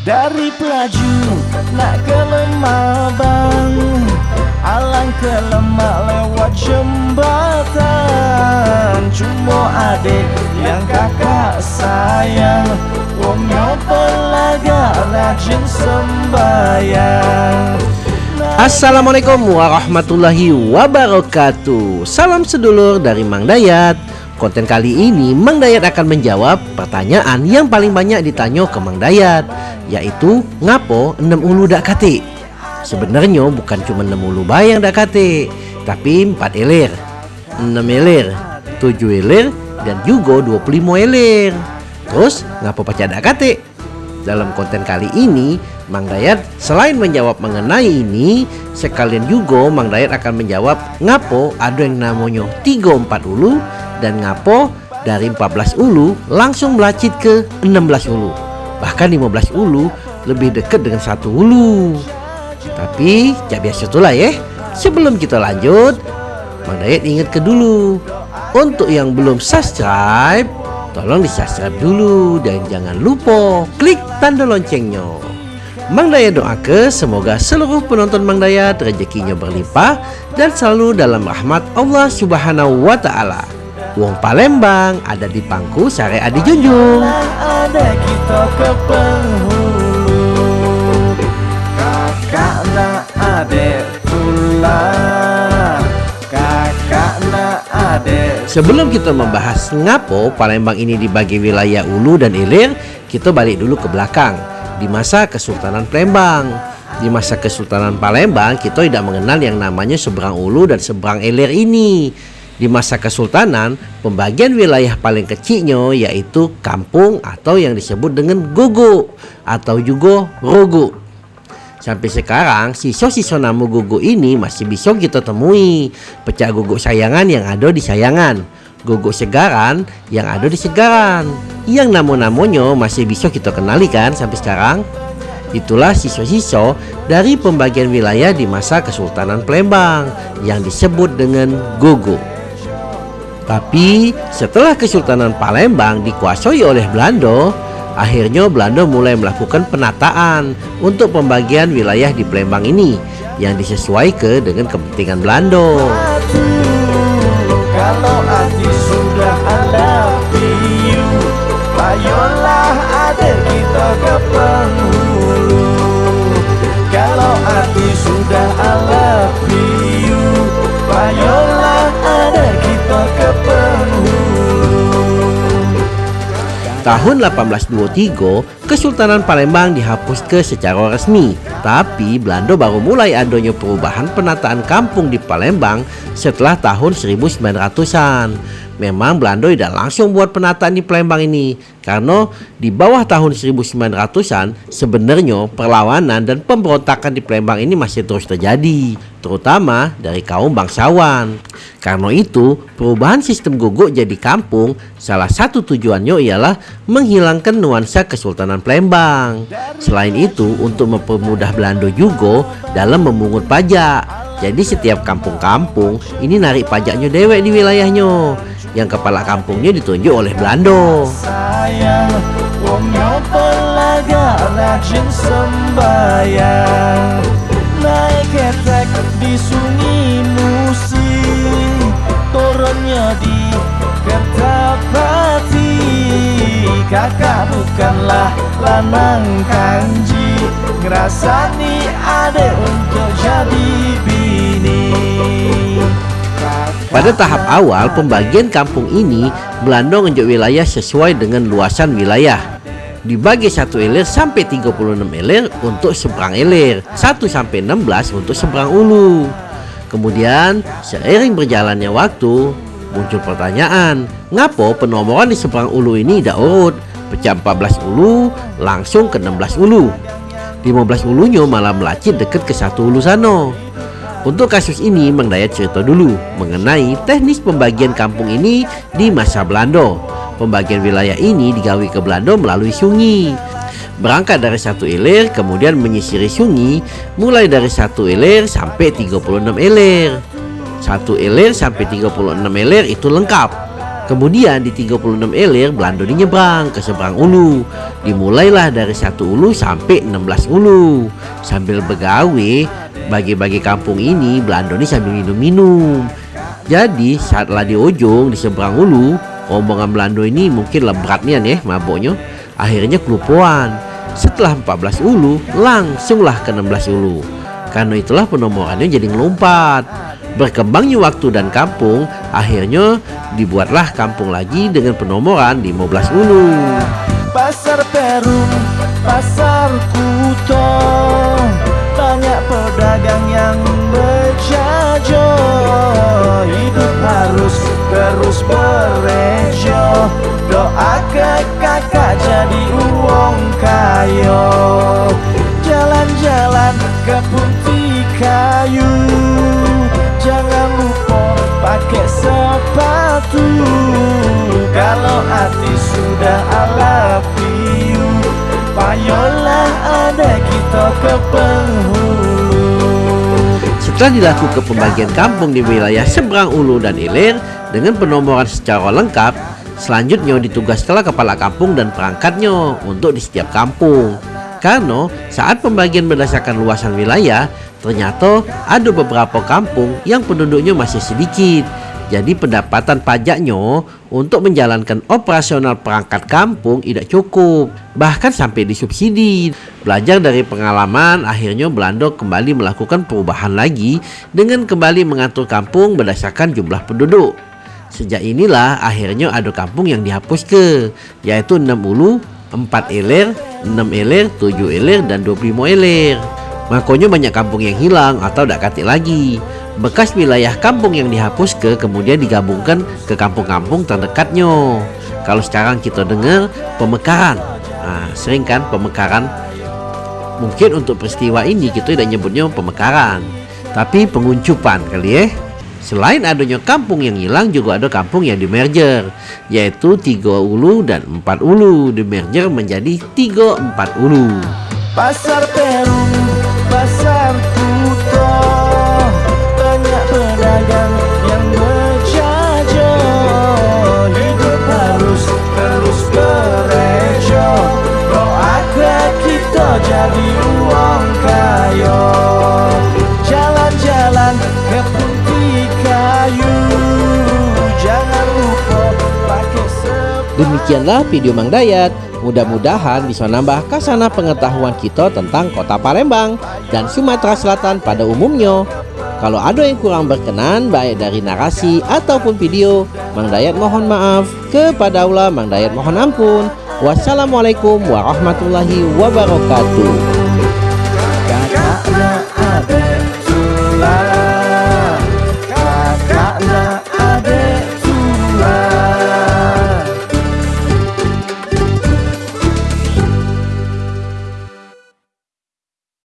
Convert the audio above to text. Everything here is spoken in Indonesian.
Dari pelaju nak ke bang Alang ke lemak lewat jembatan. Cuma adik yang kakak sayang Wongnya pelaga rajin sembayang Assalamualaikum warahmatullahi wabarakatuh. Salam sedulur dari Mang Dayat Konten kali ini Mang Dayat akan menjawab pertanyaan yang paling banyak ditanya ke Mang Dayat Yaitu ngapo 6 ulu dak kate Sebenarnya bukan cuma 6 ulu bayang dak kate Tapi 4 elir. 6 elir 7 elir dan juga 25 elir. Terus ngapo pacak dak kate dalam konten kali ini, Mang Dayat selain menjawab mengenai ini, sekalian juga Mang Dayat akan menjawab ngapo ada yang namanya 34 ulu dan ngapo dari 14 ulu langsung melacit ke 16 ulu. Bahkan 15 ulu lebih dekat dengan satu ulu. Tapi ya biasa itulah ya. Sebelum kita lanjut, Mang Dayat ingat ke dulu. Untuk yang belum subscribe, Tolong di subscribe dulu dan jangan lupa klik tanda loncengnya. Mang Daya doa ke semoga seluruh penonton Mang Daya rezekinya berlimpah dan selalu dalam rahmat Allah Subhanahu wa taala. Wong Palembang ada di pangku sare adi junjung. Sebelum kita membahas ngapo Palembang ini dibagi wilayah Ulu dan Ilir, kita balik dulu ke belakang di masa Kesultanan Palembang. Di masa Kesultanan Palembang, kita tidak mengenal yang namanya seberang Ulu dan seberang Ilir ini. Di masa Kesultanan, pembagian wilayah paling kecilnya yaitu kampung atau yang disebut dengan gogo atau juga rogo. Sampai sekarang sisa-sisa nama guguk ini masih bisa kita temui. Pecah guguk sayangan yang ada di sayangan. Guguk segaran yang ada di segaran. Yang nama-namanya masih bisa kita kenali kan sampai sekarang. Itulah sisa-sisa dari pembagian wilayah di masa Kesultanan Palembang Yang disebut dengan guguk Tapi setelah Kesultanan Palembang dikuasai oleh Belanda Akhirnya Belanda mulai melakukan penataan untuk pembagian wilayah di Palembang ini yang disesuaikan dengan kepentingan Belanda. Kalau hati sudah ada Tahun 1823, Kesultanan Palembang dihapus ke secara resmi. Tapi Belanda baru mulai adanya perubahan penataan kampung di Palembang setelah tahun 1900-an. Memang Belanda tidak langsung buat penataan di Palembang ini karena di bawah tahun 1900-an sebenarnya perlawanan dan pemberontakan di Palembang ini masih terus terjadi terutama dari kaum bangsawan. Karena itu, perubahan sistem guguk jadi kampung salah satu tujuannya ialah menghilangkan nuansa Kesultanan Palembang. Selain itu, untuk mempermudah Belanda juga dalam memungut pajak. Jadi setiap kampung-kampung ini narik pajaknya dewek di wilayahnya. Yang kepala kampungnya ditunjuk oleh Kertapati. Kakak bukanlah lanang kanji Ngerasani untuk jadi Pada tahap awal pembagian kampung ini, Belanda ngejuk wilayah sesuai dengan luasan wilayah. Dibagi satu elir sampai 36 elir untuk seberang elir, 1 sampai 16 untuk seberang ulu. Kemudian, seiring berjalannya waktu, muncul pertanyaan, ngapo penomoran di seberang ulu ini tidak urut? Pecah 14 ulu langsung ke 16 ulu. 15 ulunya malah melacit dekat ke satu ulu sana. Untuk kasus ini, Mang Dayat cerita dulu mengenai teknis pembagian kampung ini di masa Belanda. Pembagian wilayah ini digawi ke Belanda melalui sungai. Berangkat dari satu ilir, kemudian menyisiri sungai, mulai dari satu ilir sampai 36 ilir. Satu ilir sampai 36 ilir itu lengkap. Kemudian di 36 elir Belandoni nyebrang ke seberang ulu Dimulailah dari satu ulu sampai 16 ulu Sambil begawe bagi-bagi kampung ini Belandoni sambil minum-minum. Jadi saatlah di ujung di seberang ulu Rombongan Belando ini mungkin lebratnya nih maboknya. Akhirnya kelupuan. Setelah 14 ulu langsunglah ke 16 ulu Karena itulah penomorannya jadi ngelompat. Berkembangnya waktu dan kampung, akhirnya dibuatlah kampung lagi dengan penomoran 15 ulu. Pasar Perum, pasar Kuto, doa ke kakak jadi uang kayo. Jalan-jalan ke putih kayu. Jangan lupa pakai sepatu. Kalau hati sudah ala piu Payolah ada kita ke Setelah dilakukan pembagian kampung di wilayah seberang Ulu dan Ilir Dengan penomoran secara lengkap Selanjutnya ditugaskanlah kepala kampung dan perangkatnya untuk di setiap kampung karena saat pembagian berdasarkan luasan wilayah, ternyata ada beberapa kampung yang penduduknya masih sedikit. Jadi pendapatan pajaknya untuk menjalankan operasional perangkat kampung tidak cukup, bahkan sampai disubsidi. Belajar dari pengalaman, akhirnya Belanda kembali melakukan perubahan lagi dengan kembali mengatur kampung berdasarkan jumlah penduduk. Sejak inilah akhirnya ada kampung yang dihapus ke, yaitu 6 ulu, 4 ilir, 6 eler, 7 eler, dan 25 eler. Makanya banyak kampung yang hilang atau tak katik lagi. Bekas wilayah kampung yang dihapus ke kemudian digabungkan ke kampung-kampung terdekatnya. Kalau sekarang kita dengar pemekaran, nah, sering kan pemekaran. Mungkin untuk peristiwa ini kita tidak nyebutnya pemekaran, tapi penguncupan kali ya. Selain adanya kampung yang hilang juga ada kampung yang dimerger Yaitu tiga ulu dan empat ulu. Dimerger menjadi tiga empat ulu. Pasar Peru, Pasar Kuto Banyak pedagang yang berjajo Hidup harus terus berejo Doa kita jadi Demikianlah video Mang Dayat. Mudah-mudahan bisa nambah kasana pengetahuan kita tentang kota Palembang dan Sumatera Selatan pada umumnya. Kalau ada yang kurang berkenan baik dari narasi ataupun video, Mang Dayat mohon maaf. Kepada Allah Mang Dayat mohon ampun. Wassalamualaikum warahmatullahi wabarakatuh.